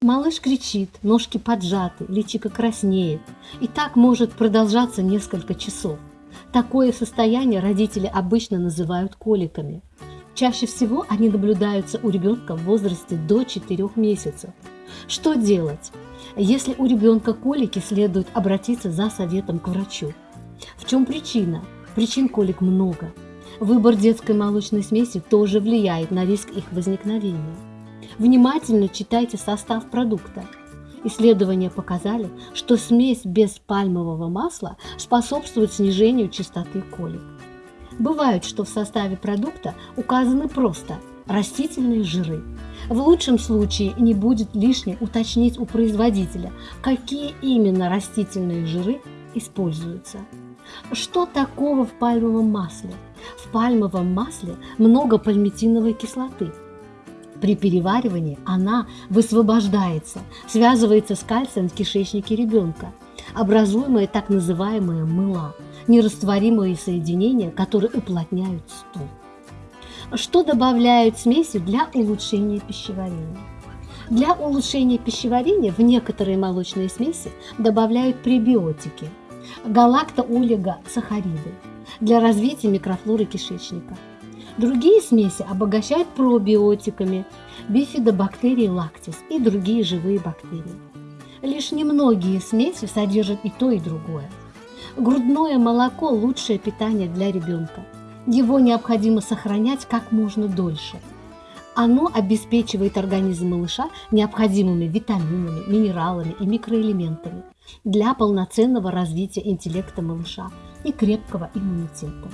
Малыш кричит, ножки поджаты, личико краснеет. И так может продолжаться несколько часов. Такое состояние родители обычно называют коликами. Чаще всего они наблюдаются у ребенка в возрасте до 4 месяцев. Что делать? Если у ребенка колики, следует обратиться за советом к врачу. В чем причина? Причин колик много. Выбор детской молочной смеси тоже влияет на риск их возникновения. Внимательно читайте состав продукта. Исследования показали, что смесь без пальмового масла способствует снижению частоты колик. Бывает, что в составе продукта указаны просто растительные жиры. В лучшем случае не будет лишним уточнить у производителя, какие именно растительные жиры используются. Что такого в пальмовом масле? В пальмовом масле много пальмитиновой кислоты – при переваривании она высвобождается, связывается с кальцием в кишечнике ребенка, образуемые так называемые мыла, нерастворимые соединения, которые уплотняют стул. Что добавляют смеси для улучшения пищеварения? Для улучшения пищеварения в некоторые молочные смеси добавляют пребиотики, галактоолигосахариды для развития микрофлоры кишечника – Другие смеси обогащают пробиотиками, бифидобактерии лактис и другие живые бактерии. Лишь немногие смеси содержат и то, и другое. Грудное молоко – лучшее питание для ребенка. Его необходимо сохранять как можно дольше. Оно обеспечивает организм малыша необходимыми витаминами, минералами и микроэлементами для полноценного развития интеллекта малыша и крепкого иммунитета.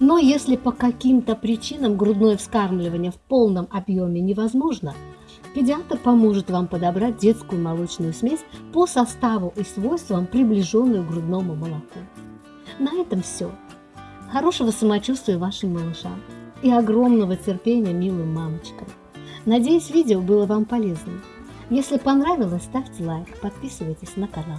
Но если по каким-то причинам грудное вскармливание в полном объеме невозможно, педиатр поможет вам подобрать детскую молочную смесь по составу и свойствам, приближенную к грудному молоку. На этом все. Хорошего самочувствия вашим малышам и огромного терпения милым мамочкам. Надеюсь, видео было вам полезным. Если понравилось, ставьте лайк, подписывайтесь на канал.